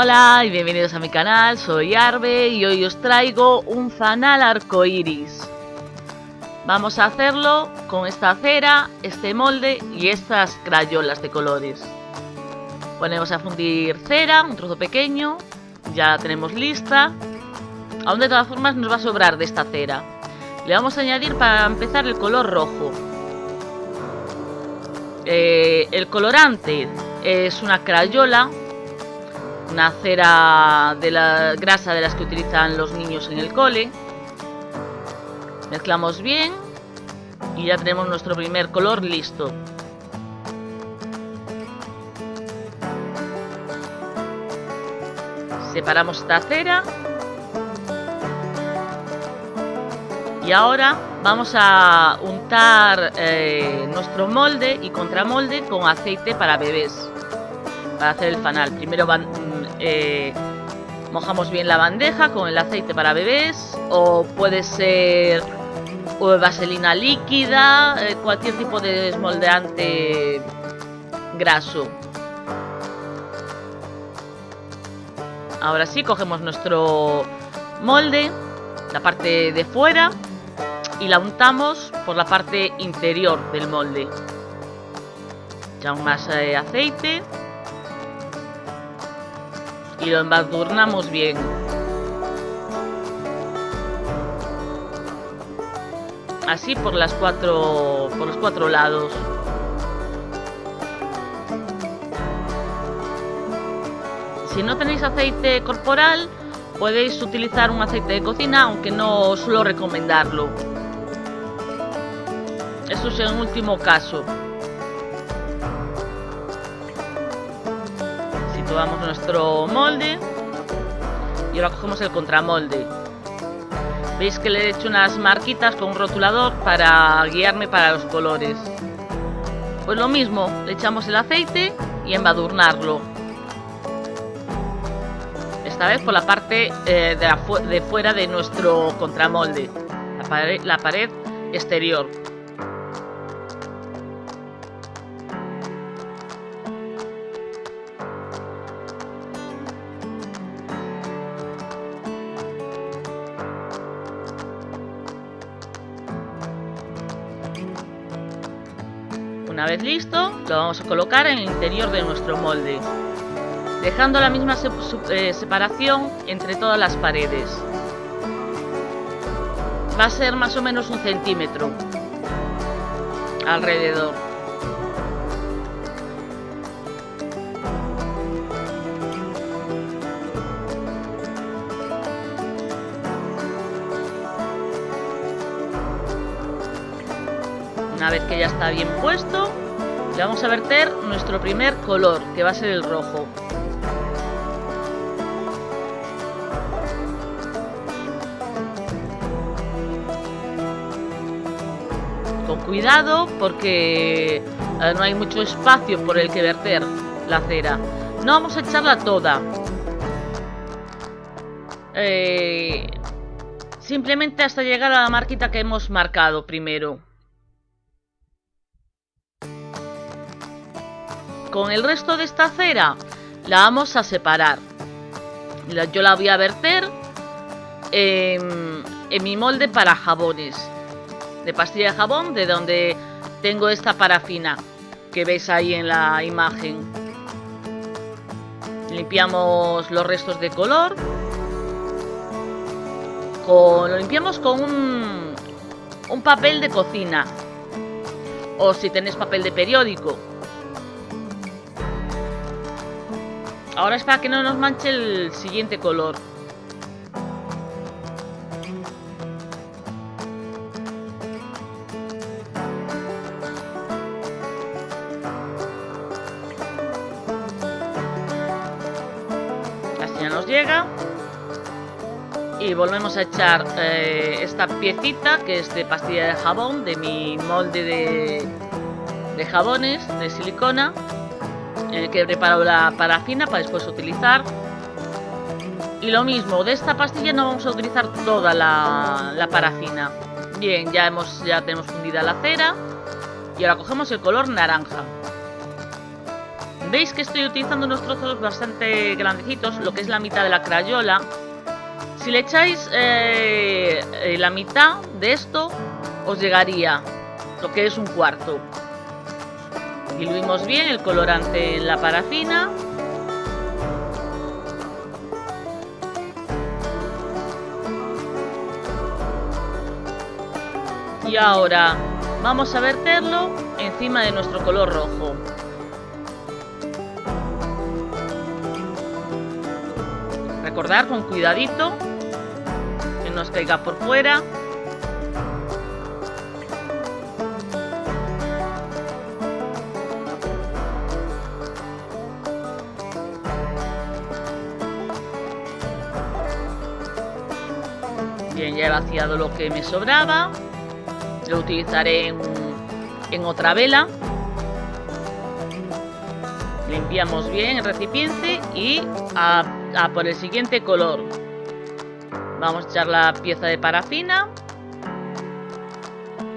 Hola y bienvenidos a mi canal, soy Arbe y hoy os traigo un fanal arcoiris. Vamos a hacerlo con esta cera, este molde y estas crayolas de colores. Ponemos a fundir cera, un trozo pequeño, ya la tenemos lista. Aún de todas formas nos va a sobrar de esta cera. Le vamos a añadir para empezar el color rojo. Eh, el colorante es una crayola una cera de la grasa de las que utilizan los niños en el cole. Mezclamos bien y ya tenemos nuestro primer color listo. Separamos esta cera. Y ahora vamos a untar eh, nuestro molde y contramolde con aceite para bebés. Para hacer el fanal. Primero van, eh, mojamos bien la bandeja con el aceite para bebés o puede ser vaselina líquida, eh, cualquier tipo de desmoldeante graso. Ahora sí, cogemos nuestro molde, la parte de fuera, y la untamos por la parte interior del molde. Echamos más eh, aceite y lo embadurnamos bien. Así por las cuatro por los cuatro lados. Si no tenéis aceite corporal, podéis utilizar un aceite de cocina, aunque no suelo recomendarlo. Eso es en último caso. Situamos nuestro molde y ahora cogemos el contramolde. Veis que le he hecho unas marquitas con un rotulador para guiarme para los colores. Pues lo mismo le echamos el aceite y embadurnarlo. Esta vez por la parte eh, de, fuera de nuestro contramolde la pared exterior listo, lo vamos a colocar en el interior de nuestro molde, dejando la misma eh, separación entre todas las paredes. Va a ser más o menos un centímetro alrededor. Una vez que ya está bien puesto, vamos a verter nuestro primer color, que va a ser el rojo. Con cuidado porque eh, no hay mucho espacio por el que verter la cera. No vamos a echarla toda. Eh, simplemente hasta llegar a la marquita que hemos marcado primero. Con el resto de esta cera la vamos a separar. Yo la voy a verter en, mi molde para jabones. De pastilla de jabón, de donde tengo esta parafina que veis ahí en la imagen. Limpiamos los restos de color. lo limpiamos con un, un papel de cocina. O si tenéis papel de periódico. Ahora es para que no nos manche el siguiente color. Así ya nos llega. Y volvemos a echar eh, esta piecita que es de pastilla de jabón de mi molde de, de jabones de silicona que he preparado la parafina para después utilizar. Y lo mismo, de esta pastilla no vamos a utilizar toda la, la parafina. Bien, ya, hemos, ya tenemos fundida la cera. Y ahora cogemos el color naranja. Veis que estoy utilizando unos trozos bastante grandecitos, lo que es la mitad de la crayola. Si le echáis eh, eh, la mitad de esto, os llegaría lo que es un cuarto. Diluimos bien el colorante en la parafina. Y ahora vamos a verterlo encima de nuestro color rojo. Recordar con cuidadito que no os caiga por fuera. Lo que me sobraba. Lo utilizaré en, otra vela. Limpiamos bien el recipiente y a, a por el siguiente color. Vamos a echar la pieza de parafina.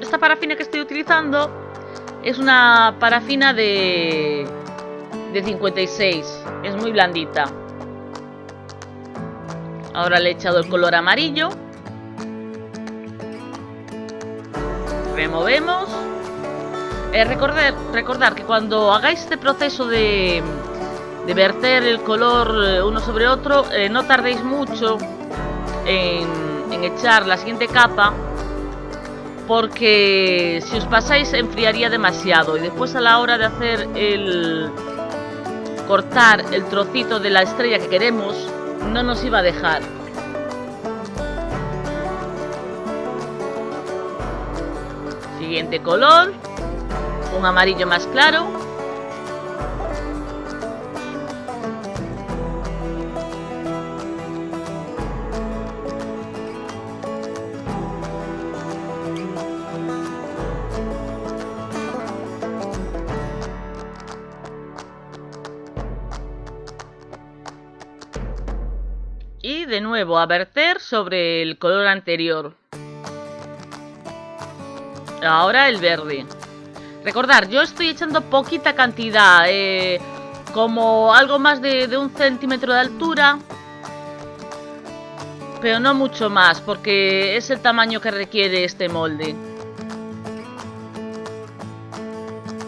Esta parafina que estoy utilizando es una parafina de, de 56. Es muy blandita. Ahora le he echado el color amarillo. Removemos. Eh, recordar, recordar que cuando hagáis este proceso de, de verter el color eh, uno sobre otro, eh, no tardéis mucho en, en echar la siguiente capa porque si os pasáis enfriaría demasiado y después a la hora de hacer el cortar el trocito de la estrella que queremos no nos iba a dejar siguiente color, un amarillo más claro. Y de nuevo a verter sobre el color anterior. Ahora el verde. Recordar, yo estoy echando poquita cantidad, eh, como algo más de, un centímetro de altura, pero no mucho más, porque es el tamaño que requiere este molde.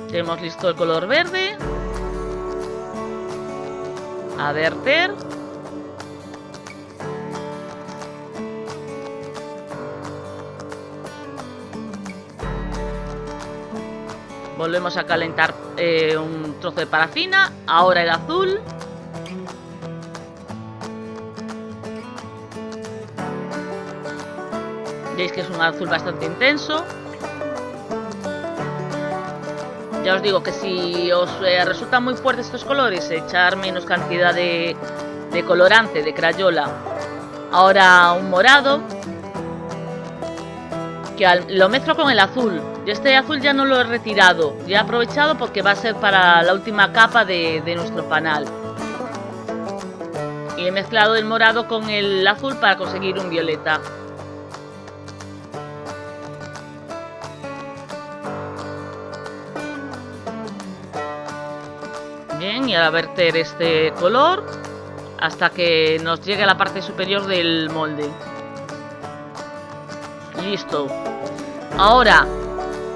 Tenemos listo el color verde. A verter. Volvemos a calentar eh, un trozo de parafina. Ahora el azul. Veis que es un azul bastante intenso. Ya os digo que si os eh, resultan muy fuertes estos colores, echar menos cantidad de, colorante, de crayola. Ahora un morado. Que lo mezclo con el azul. Yo este azul ya no lo he retirado, ya he aprovechado porque va a ser para la última capa de, nuestro panal. Y he mezclado el morado con el azul para conseguir un violeta. Bien, y a verter este color hasta que nos llegue a la parte superior del molde. Listo. Ahora,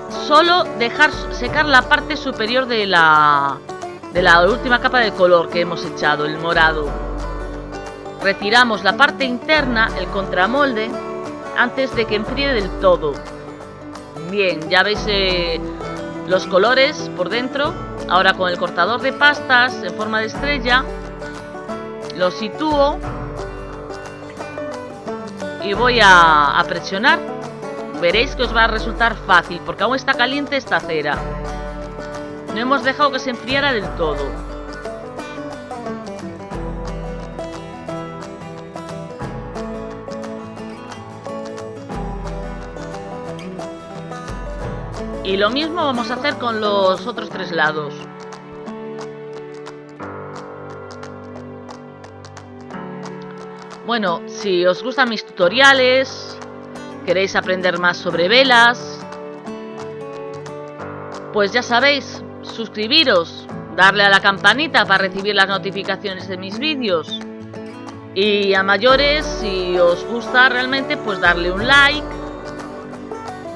solo dejar secar la parte superior de la, de la última capa de color que hemos echado, el morado. Retiramos la parte interna, el contramolde, antes de que enfríe del todo. Bien, ya veis eh, los colores por dentro. Ahora con el cortador de pastas en forma de estrella, lo sitúo y voy a presionar Veréis que os va a resultar fácil, porque aún está caliente esta cera. No hemos dejado que se enfriara del todo. Y lo mismo vamos a hacer con los otros tres lados. Bueno, si os gustan mis tutoriales, ¿Queréis aprender más sobre velas? Pues ya sabéis, suscribiros, darle a la campanita para recibir las notificaciones de mis vídeos. Y a mayores, si os gusta realmente, pues darle un like,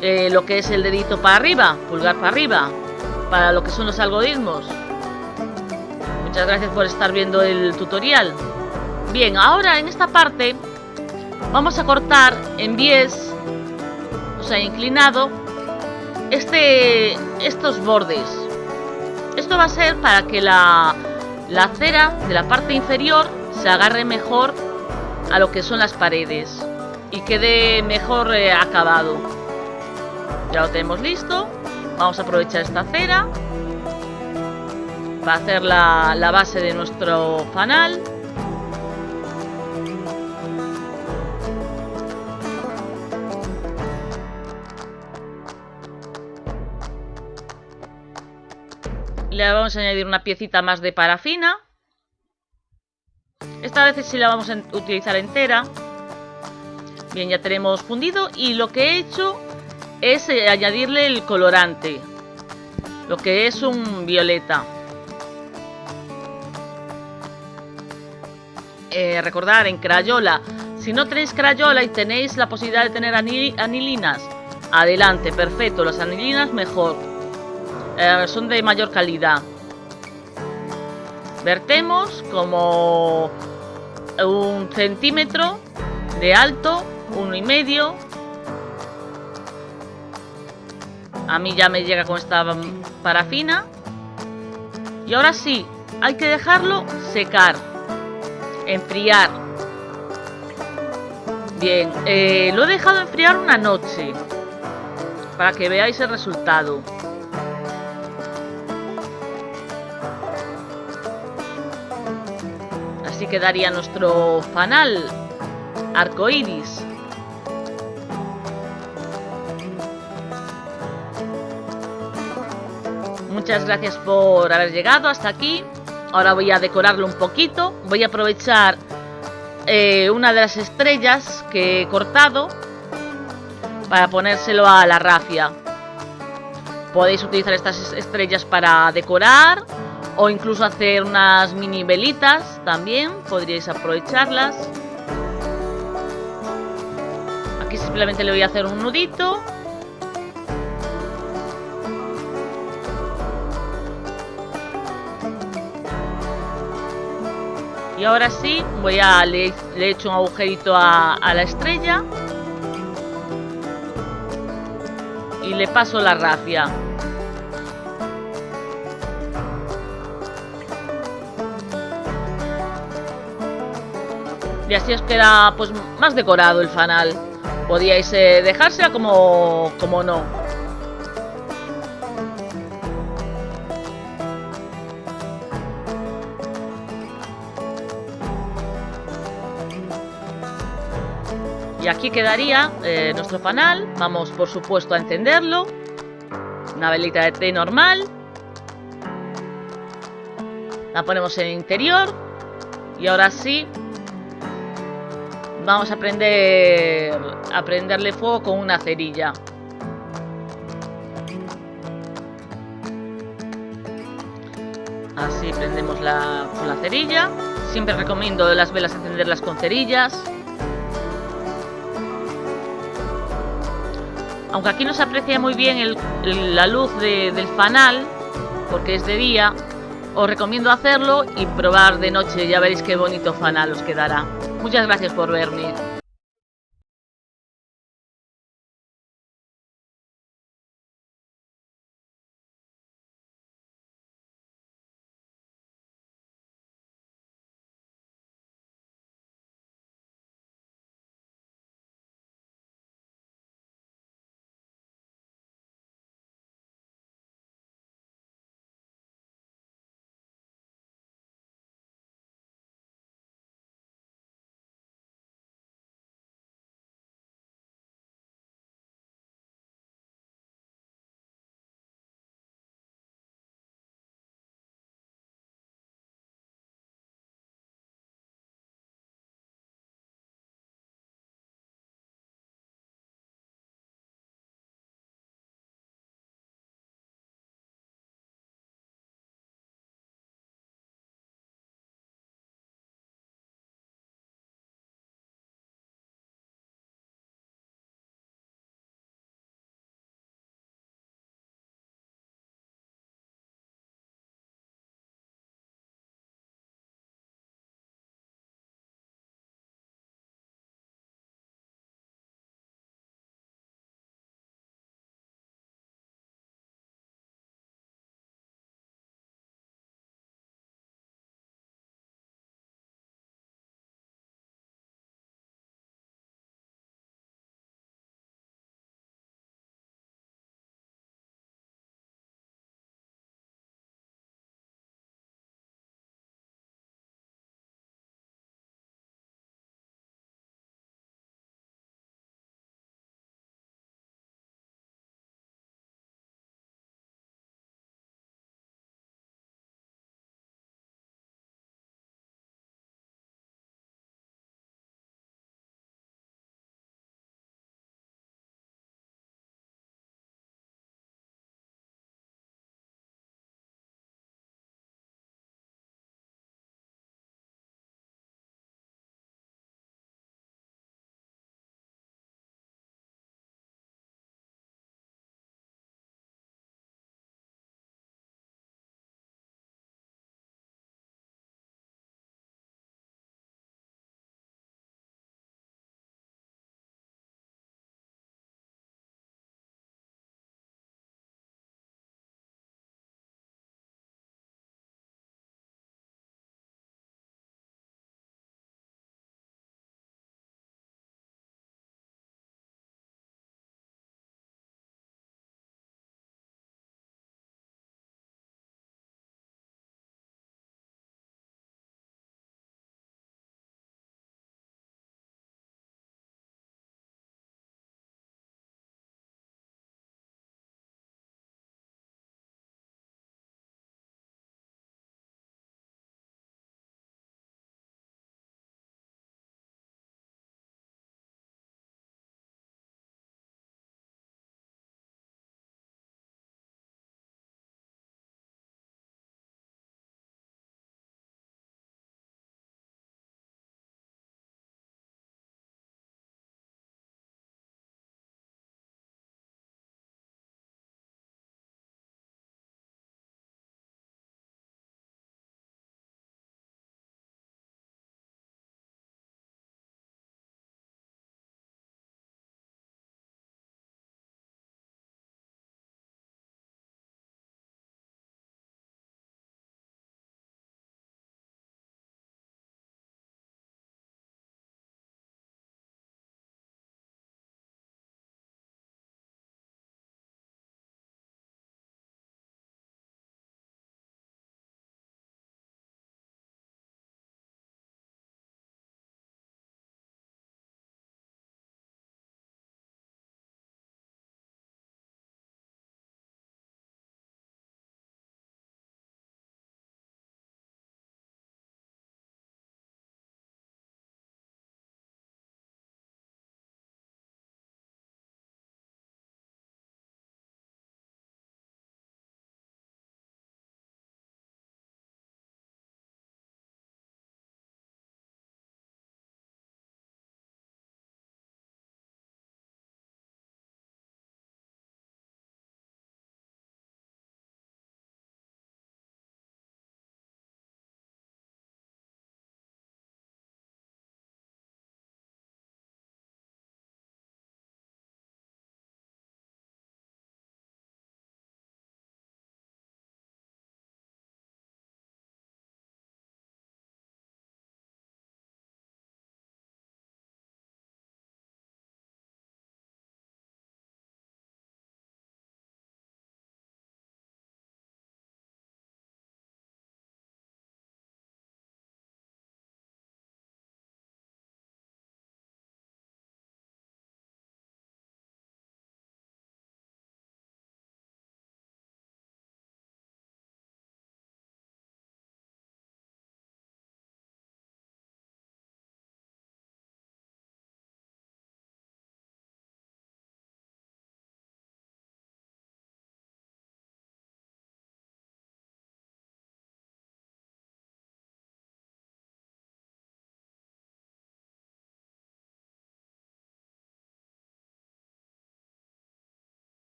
eh, lo que es el dedito para arriba, pulgar para arriba, para lo que son los algoritmos. Muchas gracias por estar viendo el tutorial. Bien, ahora en esta parte vamos a cortar en 10 se ha inclinado este, estos bordes. Esto va a ser para que la, la acera de la parte inferior se agarre mejor a lo que son las paredes y quede mejor eh, acabado. Ya lo tenemos listo. Vamos a aprovechar esta acera para hacer la, la base de nuestro fanal. Le vamos a añadir una piecita más de parafina. Esta vez sí la vamos a utilizar entera. Bien, ya tenemos fundido y lo que he hecho es eh, añadirle el colorante. Lo que es un violeta. Eh, recordar en Crayola. Si no tenéis Crayola y tenéis la posibilidad de tener anilinas, adelante, perfecto. Las anilinas mejor. Eh, son de mayor calidad. Vertemos como un centímetro de alto, uno y medio. A mí ya me llega con esta parafina. Y ahora sí, hay que dejarlo secar, enfriar. Bien, eh, lo he dejado enfriar una noche para que veáis el resultado. Quedaría nuestro fanal arcoiris. Muchas gracias por haber llegado hasta aquí. Ahora voy a decorarlo un poquito. Voy a aprovechar eh, una de las estrellas que he cortado para ponérselo a la rafia. Podéis utilizar estas estrellas para decorar o incluso hacer unas mini velitas también, podríais aprovecharlas. Aquí simplemente le voy a hacer un nudito. Y ahora sí, voy a le, he hecho un agujerito a, a la estrella. Y le paso la rafia. Y así os queda pues más decorado el fanal. Podíais eh, dejársela como, como no. Y aquí quedaría eh, nuestro fanal. Vamos, por supuesto, a encenderlo. Una velita de té normal. La ponemos en el interior. Y ahora sí, Vamos a prender a prenderle fuego con una cerilla. Así prendemos la, con la cerilla. Siempre recomiendo las velas encenderlas con cerillas. Aunque aquí no se aprecia muy bien la luz del fanal, porque es de día, os recomiendo hacerlo y probar de noche. Ya veréis qué bonito fanal os quedará. Muchas gracias por verme.